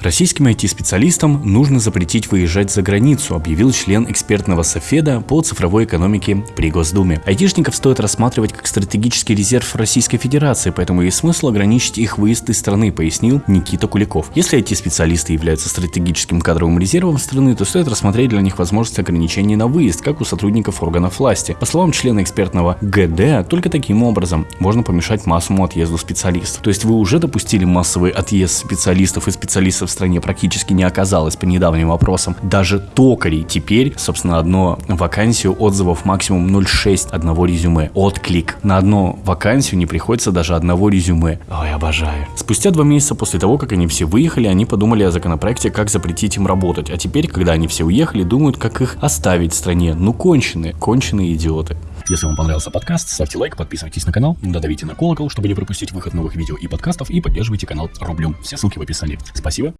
Российским IT-специалистам нужно запретить выезжать за границу, объявил член экспертного софеда по цифровой экономике при Госдуме. Айтишников стоит рассматривать как стратегический резерв Российской Федерации, поэтому есть смысл ограничить их выезд из страны, пояснил Никита Куликов. Если IT-специалисты являются стратегическим кадровым резервом страны, то стоит рассмотреть для них возможность ограничений на выезд, как у сотрудников органов власти. По словам члена экспертного ГД, только таким образом можно помешать массовому отъезду специалистов. То есть вы уже допустили массовый отъезд специалистов и специалистов в стране практически не оказалось по недавним вопросам. Даже токарей теперь, собственно, одно вакансию отзывов максимум 0,6 одного резюме. Отклик. На одну вакансию не приходится даже одного резюме. Ой, обожаю. Спустя два месяца после того, как они все выехали, они подумали о законопроекте, как запретить им работать. А теперь, когда они все уехали, думают, как их оставить в стране. Ну, конченые, конченые идиоты. Если вам понравился подкаст, ставьте лайк, подписывайтесь на канал, додавите на колокол, чтобы не пропустить выход новых видео и подкастов, и поддерживайте канал рублем. Все ссылки в описании. Спасибо.